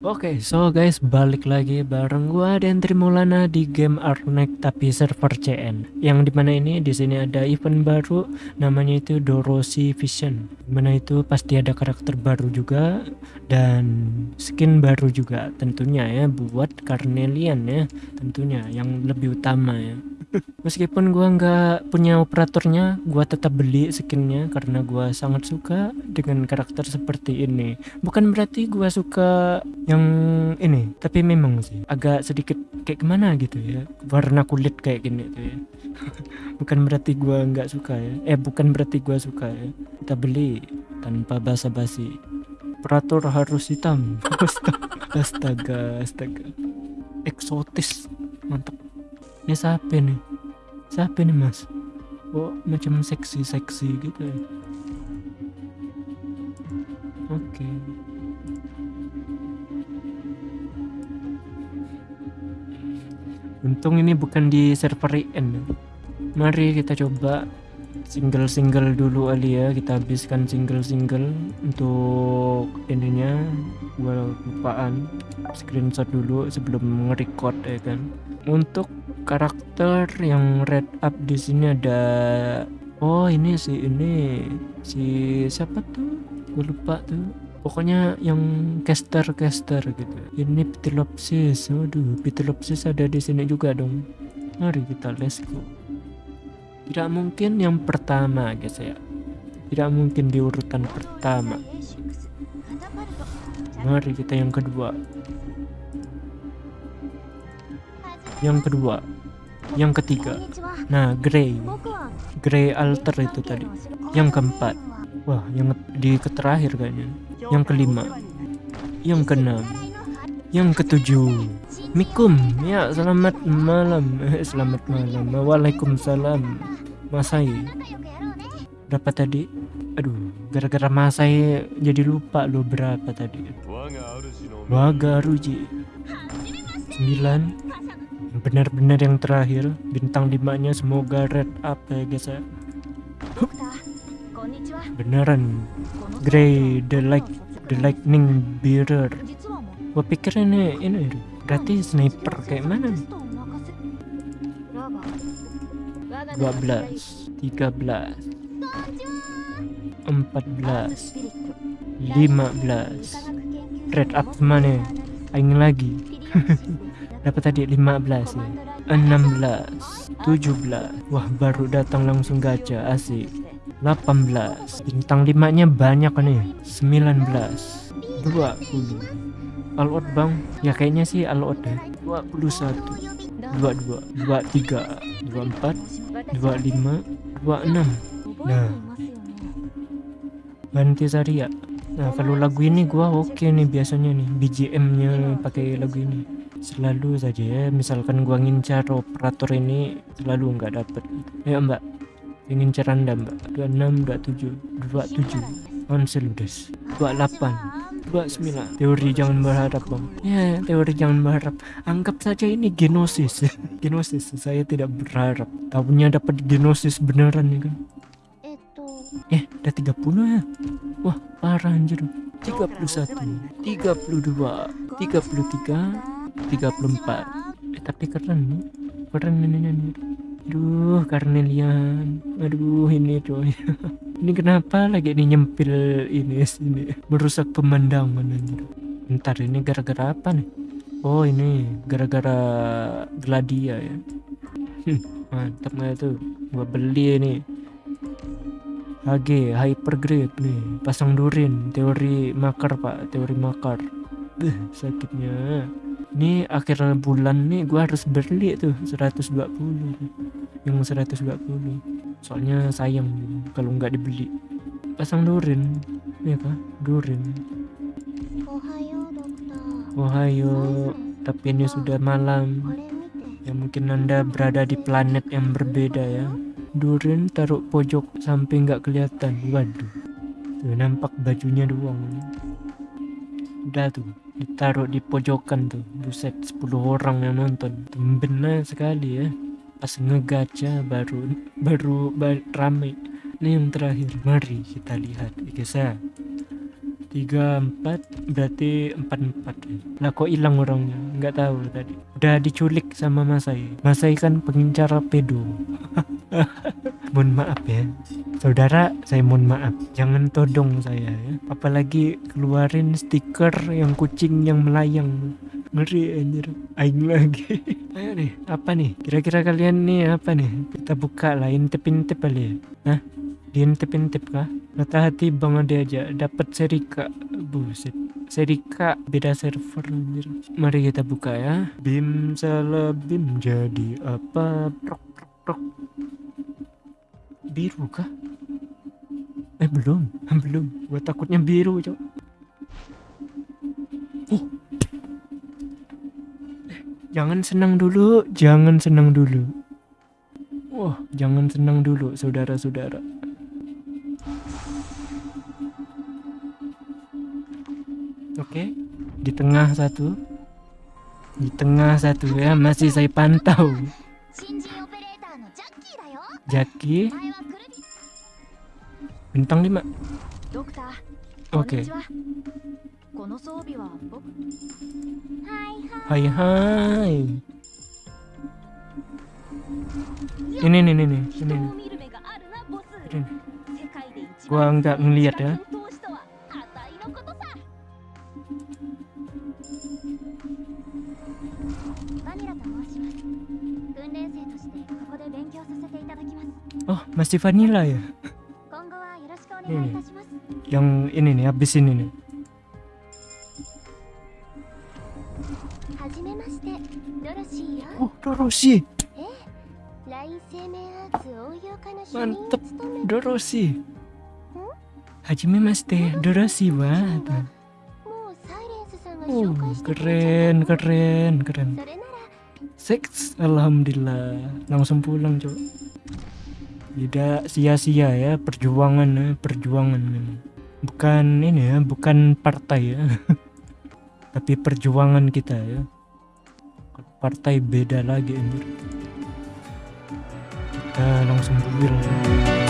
Oke, so guys, balik lagi bareng gua dan Trimulana di game Arnek tapi server CN. Yang di mana ini di sini ada event baru namanya itu Dorosi Vision. Di mana itu pasti ada karakter baru juga dan skin baru juga tentunya ya buat Carnelian ya tentunya yang lebih utama ya. Meskipun gua nggak punya operatornya, gua tetap beli skinnya karena gua sangat suka dengan karakter seperti ini. Bukan berarti gua suka yang ini, tapi memang sih agak sedikit kayak gimana gitu ya, warna kulit kayak gini tuh ya. bukan berarti gua nggak suka ya. Eh, bukan berarti gua suka ya. Kita beli tanpa basa-basi. Operator harus hitam. astaga, astaga. Eksotis. Mantap ini siapa nih. Siapa nih mas. Oh macam seksi-seksi gitu ya? Oke. Okay. untung ini bukan di server IN mari kita coba single-single dulu kali ya. Kita habiskan single-single untuk ininya. Gua lupaan screenshot dulu sebelum nge-record ya kan? Untuk karakter yang red up di sini ada oh ini sih ini si siapa tuh? Gue lupa tuh. Pokoknya yang caster caster gitu. Ini Pitilopsis. Waduh Pitilopsis ada di sini juga dong. Mari kita let's go. Tidak mungkin yang pertama guys ya. Tidak mungkin di urutan pertama. Mari kita yang kedua yang kedua. Yang ketiga. Nah grey. Grey alter itu tadi. Yang keempat. Wah yang di terakhir kayaknya. Yang kelima. Yang keenam. Yang ketujuh. Mikum. Ya selamat malam. Eh, selamat malam. Waalaikumsalam. Masai. Berapa tadi? Aduh gara-gara Masai jadi lupa lo berapa tadi. Wagaruji. 9 benar-benar yang terakhir bintang limanya semoga red up ya guys ya. Beneran. Grey the light the lightning bearer. Gua pikir ini ini berarti sniper kayak mana? Nih 12 13 14 15 red up mana aing lagi dapat tadi 15 ya. 16 17 wah baru datang langsung gacha asik. 18 bintang 5 nya banyak nih. 19 20 all out bang? Ya kayaknya sih all out deh. 21 22 23 24 25 26 nah. Banti Saria Nah kalau lagu ini gua oke okay nih biasanya nih BGM nya pakai lagu ini selalu saja ya misalkan gua ngincar operator ini selalu nggak dapet. Ya mbak. Ngincar anda mbak. 26 27 27 Ansel ludes 28 29 teori jangan berharap bang ya teori jangan berharap. Anggap saja ini genosis. Genosis. Saya tidak berharap. Tahunya dapat genosis beneran nih kan? Eh udah 30 ya. Wah parah anjir. 31 32 33 34 eh tapi keren nih. Keren ini nih aduh Carnelian aduh ini coy. Ini kenapa lagi ini nyempil ini sini? Merusak pemandangan anjir. Ntar ini gara-gara apa nih? Oh ini gara-gara gladia ya. Mantap nggak tuh? Gua beli ini HG hypergrade nih. Pasang durin teori makar pak. Teori makar. Sakitnya ini akhir bulan nih gua harus beli tuh 120 yang 120 soalnya sayang kalau nggak dibeli. Pasang durin ya kah? Durin. Ohayo tapi ini sudah malam. Ya mungkin anda berada di planet yang berbeda ya. Durin taruh pojok sampai nggak kelihatan. Waduh. Tuh nampak bajunya doang. Udah tuh ditaruh di pojokan tuh buset 10 orang yang nonton. Benar sekali ya. Pas ngegaca baru baru, baru rame. Ini yang terakhir. Mari kita lihat. Ya tiga empat. Berarti empat empat lah kok hilang orangnya? Nggak tahu tadi. Udah diculik sama Masai. Masai kan pengincar pedo mohon maaf ya. Saudara saya mohon maaf. Jangan todong saya ya. Apalagi keluarin stiker yang kucing yang melayang. Ngeri anjir. Aing lagi. Ayo nih apa nih? Kira-kira kalian nih apa nih? Kita buka lah intip-intip kali ya. Hah? diintip-intip kah? Mata hati bang ade aja. Dapat serika buset. Serika beda server anjir. Mari kita buka ya. Bim salah bim jadi apa prok biru kah? Eh belum. Belum. Gua takutnya biru cok. Oh. Eh, jangan senang dulu. Jangan senang dulu. Wah, jangan senang dulu, saudara-saudara. Oke, di tengah satu, di tengah satu ya masih saya pantau. Jaki Bintang 5 Oke. okay. Hai hai. Ini nih nih nih Ini. Nih Gua nggak ngeliat ya. Oh, masih vanilla ya? ini. Iya, iya. Yang ini nih, habis ini nih. Oh, Doroshi. Mantep, Doroshi. Hajime Mas teh Doroshi banget. Oh, keren, keren, keren. Seks, alhamdulillah. Langsung pulang, cok. Tidak sia-sia ya perjuangan ya, perjuangan. Bukan ini ya, bukan partai ya. Tapi perjuangan kita ya. Partai beda lagi anjir. Kita langsung buil. ya.